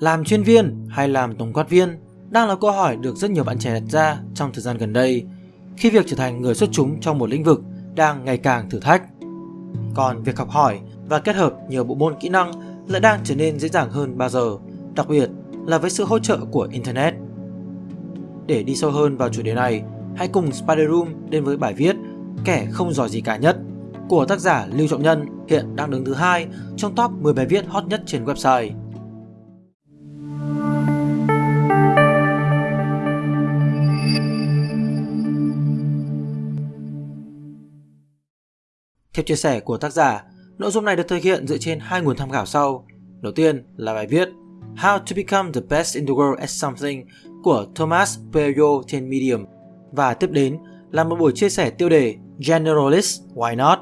Làm chuyên viên hay làm tổng quát viên đang là câu hỏi được rất nhiều bạn trẻ đặt ra trong thời gian gần đây khi việc trở thành người xuất chúng trong một lĩnh vực đang ngày càng thử thách. Còn việc học hỏi và kết hợp nhiều bộ môn kỹ năng lại đang trở nên dễ dàng hơn bao giờ, đặc biệt là với sự hỗ trợ của Internet. Để đi sâu hơn vào chủ đề này, hãy cùng Spider Room đến với bài viết Kẻ không giỏi gì cả nhất của tác giả Lưu Trọng Nhân hiện đang đứng thứ hai trong top 10 bài viết hot nhất trên website. Theo chia sẻ của tác giả, nội dung này được thực hiện dựa trên hai nguồn tham khảo sau. Đầu tiên là bài viết How to Become the Best in the World at Something của Thomas Peyo trên Medium và tiếp đến là một buổi chia sẻ tiêu đề Generalist Why Not.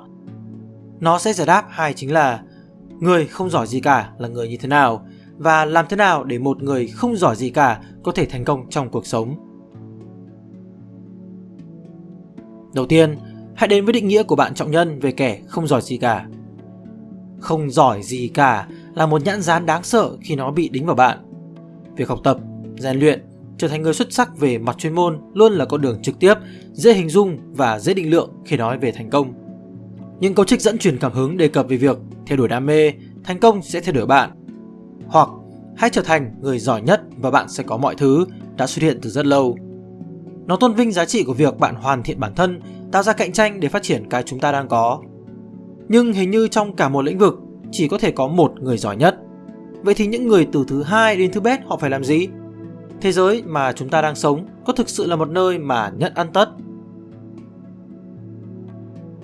Nó sẽ giải đáp hai chính là người không giỏi gì cả là người như thế nào và làm thế nào để một người không giỏi gì cả có thể thành công trong cuộc sống. Đầu tiên, hãy đến với định nghĩa của bạn trọng nhân về kẻ không giỏi gì cả. Không giỏi gì cả là một nhãn dán đáng sợ khi nó bị đính vào bạn. Việc học tập, rèn luyện, trở thành người xuất sắc về mặt chuyên môn luôn là con đường trực tiếp, dễ hình dung và dễ định lượng khi nói về thành công. Những câu trích dẫn truyền cảm hứng đề cập về việc theo đuổi đam mê, thành công sẽ theo đuổi bạn. Hoặc hãy trở thành người giỏi nhất và bạn sẽ có mọi thứ đã xuất hiện từ rất lâu. Nó tôn vinh giá trị của việc bạn hoàn thiện bản thân, tạo ra cạnh tranh để phát triển cái chúng ta đang có. Nhưng hình như trong cả một lĩnh vực chỉ có thể có một người giỏi nhất. Vậy thì những người từ thứ hai đến thứ bét họ phải làm gì? Thế giới mà chúng ta đang sống có thực sự là một nơi mà nhận ăn tất?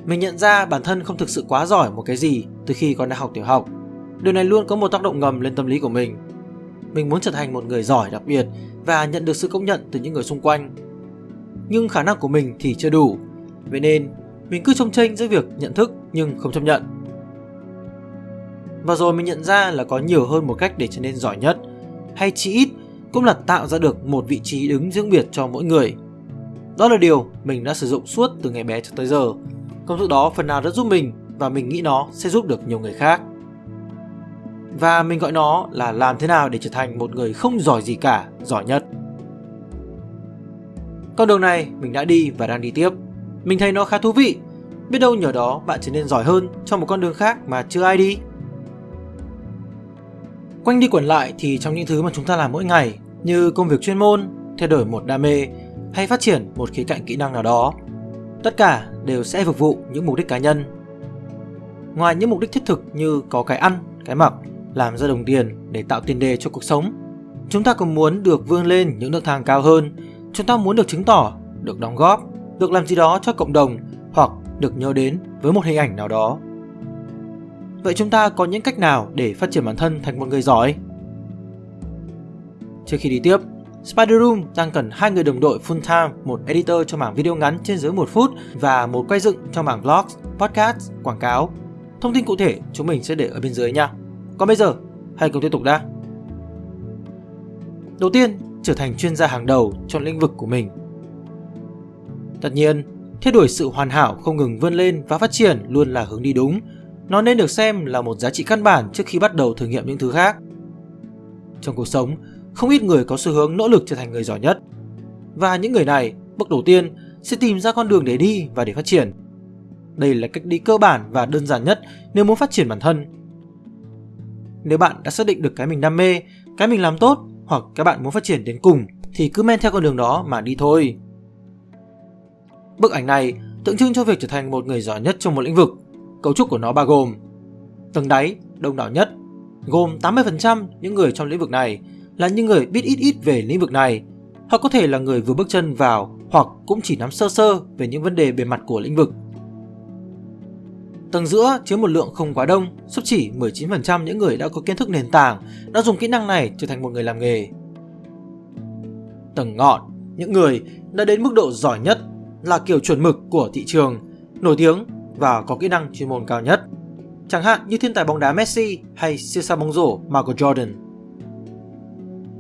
Mình nhận ra bản thân không thực sự quá giỏi một cái gì từ khi còn đang học tiểu học. Điều này luôn có một tác động ngầm lên tâm lý của mình. Mình muốn trở thành một người giỏi đặc biệt và nhận được sự công nhận từ những người xung quanh. Nhưng khả năng của mình thì chưa đủ. Vậy nên, mình cứ trông tranh giữa việc nhận thức nhưng không chấp nhận. Và rồi mình nhận ra là có nhiều hơn một cách để trở nên giỏi nhất, hay chỉ ít cũng là tạo ra được một vị trí đứng riêng biệt cho mỗi người. Đó là điều mình đã sử dụng suốt từ ngày bé cho tới giờ. Công thức đó phần nào đã giúp mình và mình nghĩ nó sẽ giúp được nhiều người khác. Và mình gọi nó là làm thế nào để trở thành một người không giỏi gì cả, giỏi nhất. Con đường này mình đã đi và đang đi tiếp. Mình thấy nó khá thú vị. Biết đâu nhờ đó bạn trở nên giỏi hơn trong một con đường khác mà chưa ai đi. Quanh đi quẩn lại thì trong những thứ mà chúng ta làm mỗi ngày như công việc chuyên môn, thay đổi một đam mê hay phát triển một khía cạnh kỹ năng nào đó, tất cả đều sẽ phục vụ những mục đích cá nhân. Ngoài những mục đích thiết thực như có cái ăn, cái mặc, làm ra đồng tiền để tạo tiền đề cho cuộc sống, chúng ta còn muốn được vươn lên những nước thang cao hơn, chúng ta muốn được chứng tỏ, được đóng góp, được làm gì đó cho cộng đồng hoặc được nhớ đến với một hình ảnh nào đó Vậy chúng ta có những cách nào để phát triển bản thân thành một người giỏi? Trước khi đi tiếp, Spider Room đang cần hai người đồng đội full time, một editor cho mảng video ngắn trên dưới 1 phút và một quay dựng cho mảng vlogs, podcast, quảng cáo. Thông tin cụ thể chúng mình sẽ để ở bên dưới nha. Còn bây giờ, hãy cùng tiếp tục đã. Đầu tiên, trở thành chuyên gia hàng đầu trong lĩnh vực của mình. Tất nhiên, theo đuổi sự hoàn hảo không ngừng vươn lên và phát triển luôn là hướng đi đúng, nó nên được xem là một giá trị căn bản trước khi bắt đầu thử nghiệm những thứ khác. Trong cuộc sống, không ít người có xu hướng nỗ lực trở thành người giỏi nhất. Và những người này, bước đầu tiên, sẽ tìm ra con đường để đi và để phát triển. Đây là cách đi cơ bản và đơn giản nhất nếu muốn phát triển bản thân. Nếu bạn đã xác định được cái mình đam mê, cái mình làm tốt hoặc các bạn muốn phát triển đến cùng thì cứ men theo con đường đó mà đi thôi. Bức ảnh này tượng trưng cho việc trở thành một người giỏi nhất trong một lĩnh vực Cấu trúc của nó bao gồm Tầng đáy, đông đảo nhất Gồm 80% những người trong lĩnh vực này Là những người biết ít ít về lĩnh vực này Hoặc có thể là người vừa bước chân vào Hoặc cũng chỉ nắm sơ sơ về những vấn đề bề mặt của lĩnh vực Tầng giữa chứa một lượng không quá đông, sắp chỉ 19% những người đã có kiến thức nền tảng đã dùng kỹ năng này trở thành một người làm nghề. Tầng ngọn, những người đã đến mức độ giỏi nhất là kiểu chuẩn mực của thị trường, nổi tiếng và có kỹ năng chuyên môn cao nhất. Chẳng hạn như thiên tài bóng đá Messi hay siêu sao bóng rổ Michael Jordan.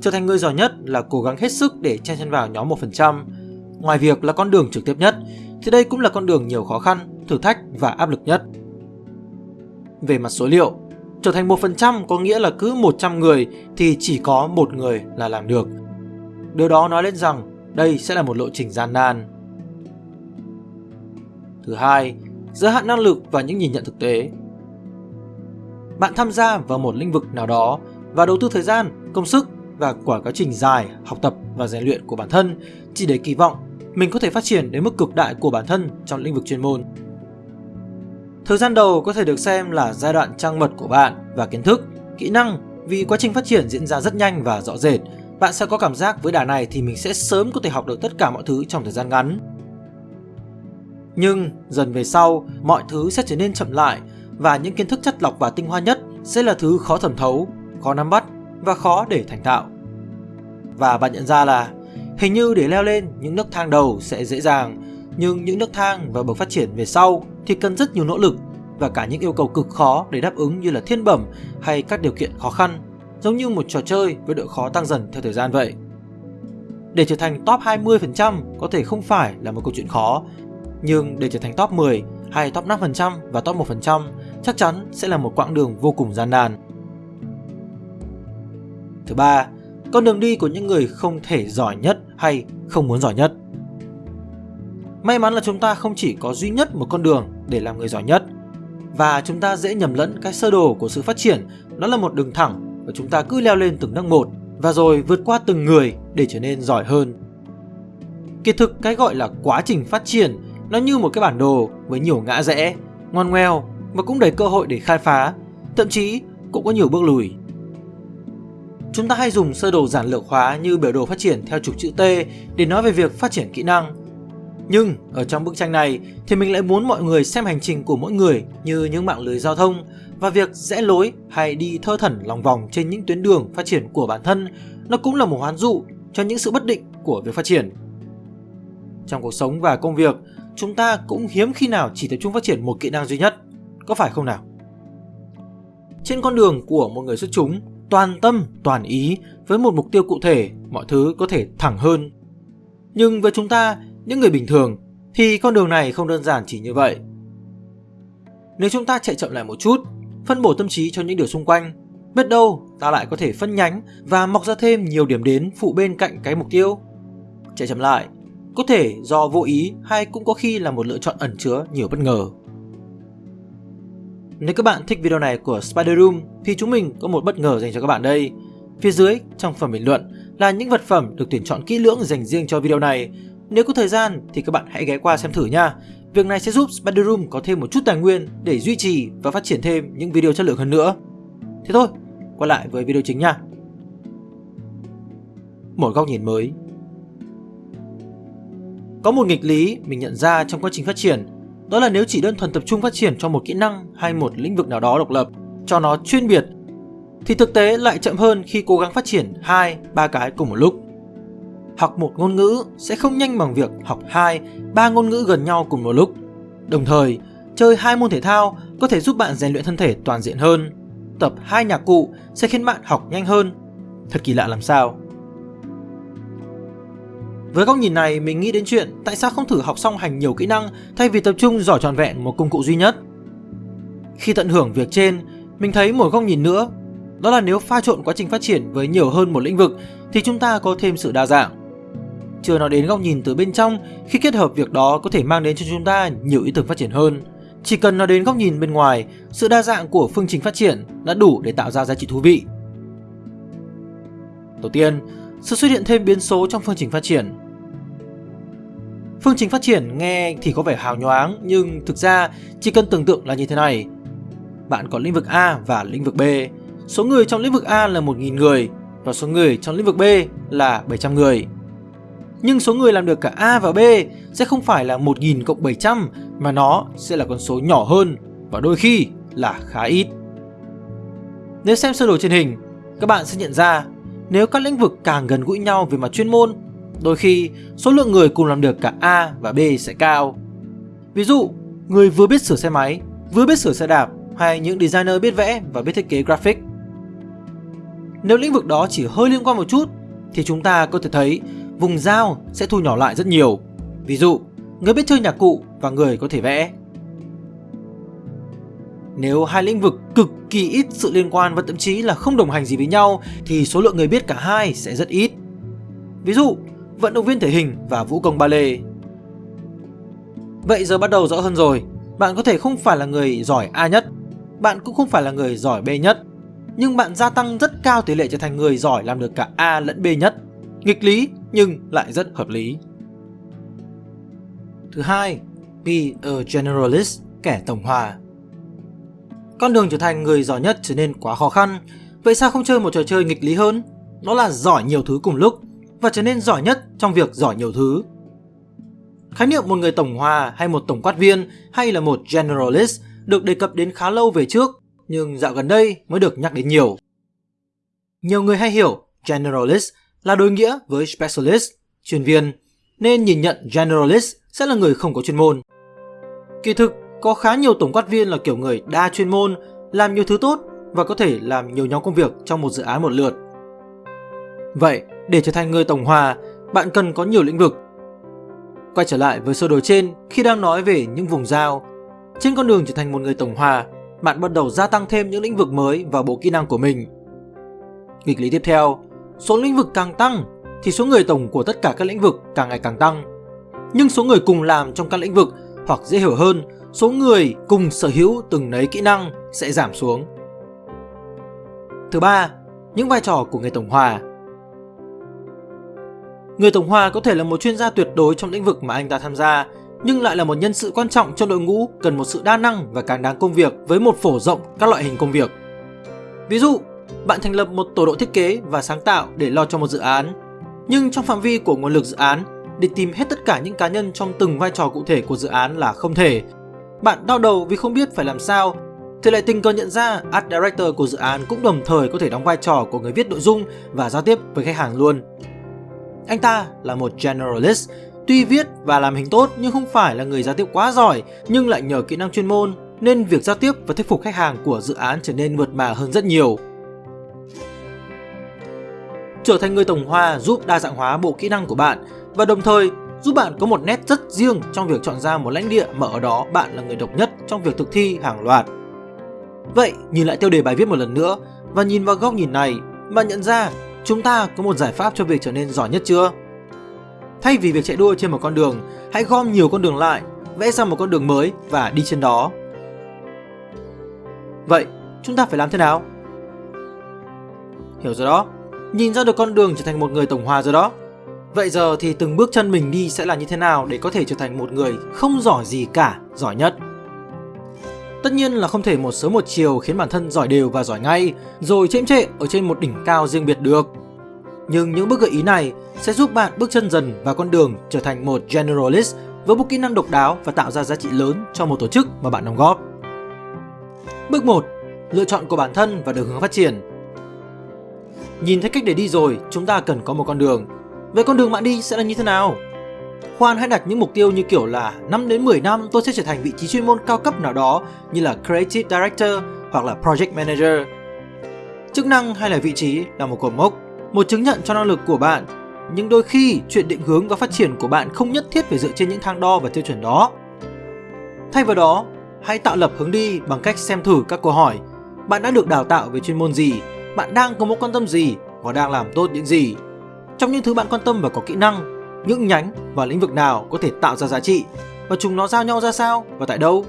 Trở thành người giỏi nhất là cố gắng hết sức để chen chân vào nhóm 1%. Ngoài việc là con đường trực tiếp nhất, thì đây cũng là con đường nhiều khó khăn, thử thách và áp lực nhất. Về mặt số liệu, Trở thành 1% có nghĩa là cứ 100 người thì chỉ có một người là làm được. Điều đó nói lên rằng đây sẽ là một lộ trình gian nan. Thứ hai, giới hạn năng lực và những nhìn nhận thực tế. Bạn tham gia vào một lĩnh vực nào đó và đầu tư thời gian, công sức và quả quá trình dài học tập và rèn luyện của bản thân chỉ để kỳ vọng mình có thể phát triển đến mức cực đại của bản thân trong lĩnh vực chuyên môn. Thời gian đầu có thể được xem là giai đoạn trang mật của bạn và kiến thức, kỹ năng vì quá trình phát triển diễn ra rất nhanh và rõ rệt. Bạn sẽ có cảm giác với đà này thì mình sẽ sớm có thể học được tất cả mọi thứ trong thời gian ngắn. Nhưng dần về sau, mọi thứ sẽ trở nên chậm lại và những kiến thức chất lọc và tinh hoa nhất sẽ là thứ khó thẩm thấu, khó nắm bắt và khó để thành tạo. Và bạn nhận ra là hình như để leo lên những nấc thang đầu sẽ dễ dàng, nhưng những nấc thang và bậc phát triển về sau thì cần rất nhiều nỗ lực và cả những yêu cầu cực khó để đáp ứng như là thiên bẩm hay các điều kiện khó khăn, giống như một trò chơi với độ khó tăng dần theo thời gian vậy. Để trở thành top 20% có thể không phải là một câu chuyện khó, nhưng để trở thành top 10 hay top 5% và top 1% chắc chắn sẽ là một quãng đường vô cùng gian nan. Thứ ba, con đường đi của những người không thể giỏi nhất hay không muốn giỏi nhất. May mắn là chúng ta không chỉ có duy nhất một con đường để làm người giỏi nhất và chúng ta dễ nhầm lẫn cái sơ đồ của sự phát triển đó là một đường thẳng và chúng ta cứ leo lên từng nấc một và rồi vượt qua từng người để trở nên giỏi hơn. Kỳ thực cái gọi là quá trình phát triển nó như một cái bản đồ với nhiều ngã rẽ, ngoan ngoèo và cũng đầy cơ hội để khai phá, thậm chí cũng có nhiều bước lùi. Chúng ta hay dùng sơ đồ giản lược hóa như biểu đồ phát triển theo trục chữ T để nói về việc phát triển kỹ năng. Nhưng ở trong bức tranh này thì mình lại muốn mọi người xem hành trình của mỗi người như những mạng lưới giao thông và việc rẽ lối hay đi thơ thẩn lòng vòng trên những tuyến đường phát triển của bản thân nó cũng là một hoán dụ cho những sự bất định của việc phát triển. Trong cuộc sống và công việc, chúng ta cũng hiếm khi nào chỉ tập trung phát triển một kỹ năng duy nhất, có phải không nào? Trên con đường của một người xuất chúng, toàn tâm, toàn ý với một mục tiêu cụ thể, mọi thứ có thể thẳng hơn. Nhưng với chúng ta, những người bình thường, thì con đường này không đơn giản chỉ như vậy. Nếu chúng ta chạy chậm lại một chút, phân bổ tâm trí cho những điều xung quanh, biết đâu ta lại có thể phân nhánh và mọc ra thêm nhiều điểm đến phụ bên cạnh cái mục tiêu. Chạy chậm lại, có thể do vô ý hay cũng có khi là một lựa chọn ẩn chứa nhiều bất ngờ. Nếu các bạn thích video này của Spider Room thì chúng mình có một bất ngờ dành cho các bạn đây. Phía dưới trong phần bình luận là những vật phẩm được tuyển chọn kỹ lưỡng dành riêng cho video này. Nếu có thời gian thì các bạn hãy ghé qua xem thử nha. Việc này sẽ giúp Spider Room có thêm một chút tài nguyên để duy trì và phát triển thêm những video chất lượng hơn nữa. Thế thôi, quay lại với video chính nha. Một góc nhìn mới Có một nghịch lý mình nhận ra trong quá trình phát triển đó là nếu chỉ đơn thuần tập trung phát triển cho một kỹ năng hay một lĩnh vực nào đó độc lập, cho nó chuyên biệt, thì thực tế lại chậm hơn khi cố gắng phát triển hai, ba cái cùng một lúc. Học một ngôn ngữ sẽ không nhanh bằng việc học hai, ba ngôn ngữ gần nhau cùng một lúc. Đồng thời, chơi hai môn thể thao có thể giúp bạn rèn luyện thân thể toàn diện hơn. Tập hai nhạc cụ sẽ khiến bạn học nhanh hơn. Thật kỳ lạ làm sao. Với góc nhìn này, mình nghĩ đến chuyện tại sao không thử học song hành nhiều kỹ năng thay vì tập trung giỏi tròn vẹn một công cụ duy nhất. Khi tận hưởng việc trên, mình thấy một góc nhìn nữa, đó là nếu pha trộn quá trình phát triển với nhiều hơn một lĩnh vực thì chúng ta có thêm sự đa dạng. Chưa nói đến góc nhìn từ bên trong khi kết hợp việc đó có thể mang đến cho chúng ta nhiều ý tưởng phát triển hơn. Chỉ cần nói đến góc nhìn bên ngoài, sự đa dạng của phương trình phát triển đã đủ để tạo ra giá trị thú vị. Đầu tiên, sự xuất hiện thêm biến số trong phương trình phát triển. Phương trình phát triển nghe thì có vẻ hào nhoáng nhưng thực ra chỉ cần tưởng tượng là như thế này. Bạn có lĩnh vực A và lĩnh vực B. Số người trong lĩnh vực A là 1.000 người và số người trong lĩnh vực B là 700 người. Nhưng số người làm được cả A và B sẽ không phải là 1.000 cộng 700 mà nó sẽ là con số nhỏ hơn và đôi khi là khá ít. Nếu xem sơ đồ trên hình, các bạn sẽ nhận ra nếu các lĩnh vực càng gần gũi nhau về mặt chuyên môn, đôi khi số lượng người cùng làm được cả A và B sẽ cao. Ví dụ, người vừa biết sửa xe máy, vừa biết sửa xe đạp hay những designer biết vẽ và biết thiết kế graphic. Nếu lĩnh vực đó chỉ hơi liên quan một chút thì chúng ta có thể thấy vùng giao sẽ thu nhỏ lại rất nhiều. Ví dụ, người biết chơi nhạc cụ và người có thể vẽ. Nếu hai lĩnh vực cực kỳ ít sự liên quan và thậm chí là không đồng hành gì với nhau thì số lượng người biết cả hai sẽ rất ít. Ví dụ, vận động viên thể hình và vũ công ballet. Vậy giờ bắt đầu rõ hơn rồi, bạn có thể không phải là người giỏi A nhất, bạn cũng không phải là người giỏi B nhất, nhưng bạn gia tăng rất cao tỷ lệ trở thành người giỏi làm được cả A lẫn B nhất. Nghịch lý nhưng lại rất hợp lý. Thứ hai, be a generalist, kẻ tổng hòa. Con đường trở thành người giỏi nhất trở nên quá khó khăn, vậy sao không chơi một trò chơi nghịch lý hơn? Đó là giỏi nhiều thứ cùng lúc và trở nên giỏi nhất trong việc giỏi nhiều thứ. Khái niệm một người tổng hòa hay một tổng quát viên hay là một generalist được đề cập đến khá lâu về trước, nhưng dạo gần đây mới được nhắc đến nhiều. Nhiều người hay hiểu generalist là đối nghĩa với specialist, chuyên viên, nên nhìn nhận generalist sẽ là người không có chuyên môn. Kỳ thực, có khá nhiều tổng quát viên là kiểu người đa chuyên môn, làm nhiều thứ tốt và có thể làm nhiều nhóm công việc trong một dự án một lượt. Vậy, để trở thành người tổng hòa, bạn cần có nhiều lĩnh vực. Quay trở lại với sơ đồ trên khi đang nói về những vùng giao. Trên con đường trở thành một người tổng hòa, bạn bắt đầu gia tăng thêm những lĩnh vực mới vào bộ kỹ năng của mình. Nghịch lý tiếp theo, số lĩnh vực càng tăng thì số người tổng của tất cả các lĩnh vực càng ngày càng tăng. Nhưng số người cùng làm trong các lĩnh vực hoặc dễ hiểu hơn, số người cùng sở hữu từng nấy kỹ năng sẽ giảm xuống. Thứ ba, những vai trò của người tổng hòa. Người tổng hòa có thể là một chuyên gia tuyệt đối trong lĩnh vực mà anh ta tham gia, nhưng lại là một nhân sự quan trọng trong đội ngũ cần một sự đa năng và càng đáng công việc với một phổ rộng các loại hình công việc. Ví dụ, bạn thành lập một tổ đội thiết kế và sáng tạo để lo cho một dự án, nhưng trong phạm vi của nguồn lực dự án, để tìm hết tất cả những cá nhân trong từng vai trò cụ thể của dự án là không thể. Bạn đau đầu vì không biết phải làm sao, thì lại tình cờ nhận ra Art Director của dự án cũng đồng thời có thể đóng vai trò của người viết nội dung và giao tiếp với khách hàng luôn. Anh ta là một generalist, tuy viết và làm hình tốt nhưng không phải là người giao tiếp quá giỏi nhưng lại nhờ kỹ năng chuyên môn nên việc giao tiếp và thuyết phục khách hàng của dự án trở nên mượt mà hơn rất nhiều. Trở thành người tổng hòa giúp đa dạng hóa bộ kỹ năng của bạn và đồng thời giúp bạn có một nét rất riêng trong việc chọn ra một lãnh địa mà ở đó bạn là người độc nhất trong việc thực thi hàng loạt. Vậy, nhìn lại tiêu đề bài viết một lần nữa và nhìn vào góc nhìn này, bạn nhận ra chúng ta có một giải pháp cho việc trở nên giỏi nhất chưa? Thay vì việc chạy đua trên một con đường, hãy gom nhiều con đường lại, vẽ ra một con đường mới và đi trên đó. Vậy, chúng ta phải làm thế nào? Hiểu rồi đó, nhìn ra được con đường trở thành một người tổng hòa rồi đó. Vậy giờ thì từng bước chân mình đi sẽ là như thế nào để có thể trở thành một người không giỏi gì cả, giỏi nhất? Tất nhiên là không thể một sớm một chiều khiến bản thân giỏi đều và giỏi ngay, rồi chễm trệ ở trên một đỉnh cao riêng biệt được. Nhưng những bước gợi ý này sẽ giúp bạn bước chân dần vào con đường trở thành một generalist với một kỹ năng độc đáo và tạo ra giá trị lớn cho một tổ chức mà bạn đóng góp. Bước 1. Lựa chọn của bản thân và đường hướng phát triển. Nhìn thấy cách để đi rồi, chúng ta cần có một con đường. Vậy con đường bạn đi sẽ là như thế nào? Khoan hãy đặt những mục tiêu như kiểu là 5 đến 10 năm tôi sẽ trở thành vị trí chuyên môn cao cấp nào đó như là Creative Director hoặc là Project Manager. Chức năng hay là vị trí là một cột mốc, một chứng nhận cho năng lực của bạn. Nhưng đôi khi chuyện định hướng và phát triển của bạn không nhất thiết phải dựa trên những thang đo và tiêu chuẩn đó. Thay vào đó, hãy tạo lập hướng đi bằng cách xem thử các câu hỏi. Bạn đã được đào tạo về chuyên môn gì? Bạn đang có mối quan tâm gì? Và đang làm tốt những gì? Trong những thứ bạn quan tâm và có kỹ năng, những nhánh và lĩnh vực nào có thể tạo ra giá trị và chúng nó giao nhau ra sao và tại đâu.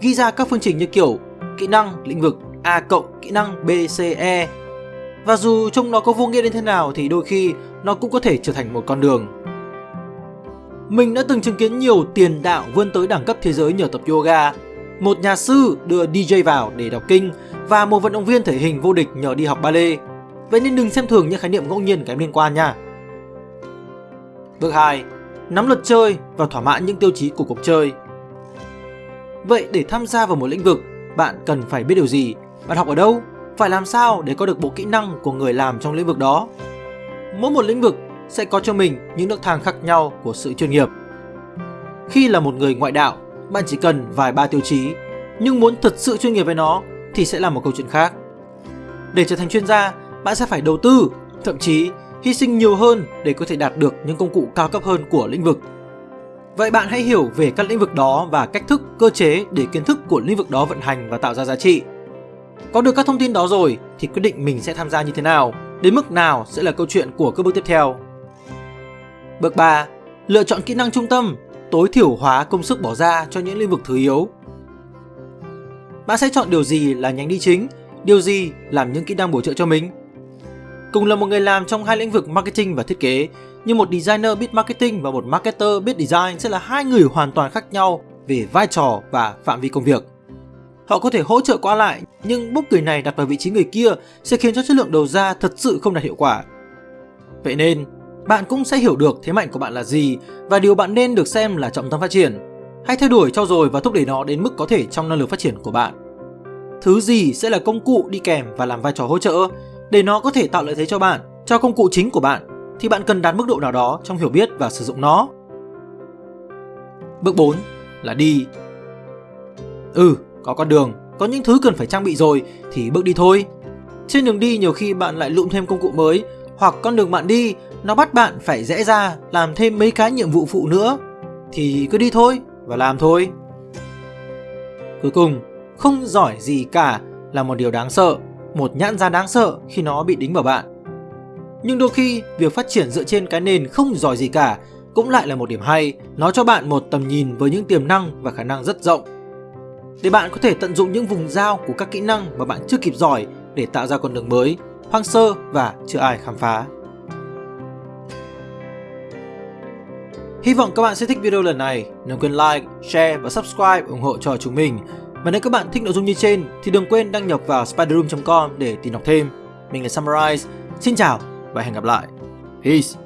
Ghi ra các phương trình như kiểu kỹ năng lĩnh vực A cộng kỹ năng B, C, E và dù trông nó có vô nghĩa đến thế nào thì đôi khi nó cũng có thể trở thành một con đường. Mình đã từng chứng kiến nhiều tiền đạo vươn tới đẳng cấp thế giới nhờ tập yoga, một nhà sư đưa DJ vào để đọc kinh và một vận động viên thể hình vô địch nhờ đi học ballet. Vậy nên đừng xem thường những khái niệm ngẫu nhiên kém liên quan nha. Bước 2. Nắm luật chơi và thỏa mãn những tiêu chí của cuộc chơi. Vậy để tham gia vào một lĩnh vực, bạn cần phải biết điều gì? Bạn học ở đâu? Phải làm sao để có được bộ kỹ năng của người làm trong lĩnh vực đó? Mỗi một lĩnh vực sẽ có cho mình những nước thang khác nhau của sự chuyên nghiệp. Khi là một người ngoại đạo, bạn chỉ cần vài ba tiêu chí, nhưng muốn thật sự chuyên nghiệp với nó thì sẽ là một câu chuyện khác. Để trở thành chuyên gia, bạn sẽ phải đầu tư, thậm chí hy sinh nhiều hơn để có thể đạt được những công cụ cao cấp hơn của lĩnh vực. Vậy bạn hãy hiểu về các lĩnh vực đó và cách thức, cơ chế để kiến thức của lĩnh vực đó vận hành và tạo ra giá trị. Có được các thông tin đó rồi thì quyết định mình sẽ tham gia như thế nào, đến mức nào sẽ là câu chuyện của các bước tiếp theo. Bước 3. Lựa chọn kỹ năng trung tâm, tối thiểu hóa công sức bỏ ra cho những lĩnh vực thứ yếu. Bạn sẽ chọn điều gì là nhánh đi chính, điều gì làm những kỹ năng bổ trợ cho mình. Cùng là một người làm trong hai lĩnh vực marketing và thiết kế, nhưng một designer biết marketing và một marketer biết design sẽ là hai người hoàn toàn khác nhau về vai trò và phạm vi công việc. Họ có thể hỗ trợ qua lại, nhưng bút người này đặt vào vị trí người kia sẽ khiến cho chất lượng đầu ra thật sự không đạt hiệu quả. Vậy nên, bạn cũng sẽ hiểu được thế mạnh của bạn là gì và điều bạn nên được xem là trọng tâm phát triển. Hãy theo đuổi cho rồi và thúc đẩy nó đến mức có thể trong năng lực phát triển của bạn. Thứ gì sẽ là công cụ đi kèm và làm vai trò hỗ trợ để nó có thể tạo lợi thế cho bạn, cho công cụ chính của bạn thì bạn cần đạt mức độ nào đó trong hiểu biết và sử dụng nó. Bước 4 là đi. Ừ, có con đường, có những thứ cần phải trang bị rồi thì bước đi thôi. Trên đường đi nhiều khi bạn lại lụm thêm công cụ mới hoặc con đường bạn đi nó bắt bạn phải rẽ ra làm thêm mấy cái nhiệm vụ phụ nữa thì cứ đi thôi và làm thôi. Cuối cùng, không giỏi gì cả là một điều đáng sợ, một nhãn giá đáng sợ khi nó bị đính vào bạn. Nhưng đôi khi, việc phát triển dựa trên cái nền không giỏi gì cả cũng lại là một điểm hay, nó cho bạn một tầm nhìn với những tiềm năng và khả năng rất rộng. Để bạn có thể tận dụng những vùng giao của các kỹ năng mà bạn chưa kịp giỏi để tạo ra con đường mới, hoang sơ và chưa ai khám phá. Hy vọng các bạn sẽ thích video lần này. Đừng quên like, share và subscribe ủng hộ cho chúng mình. Và nếu các bạn thích nội dung như trên thì đừng quên đăng nhập vào spiderroom.com để tìm đọc thêm. Mình là Summarize. Xin chào và hẹn gặp lại. Peace!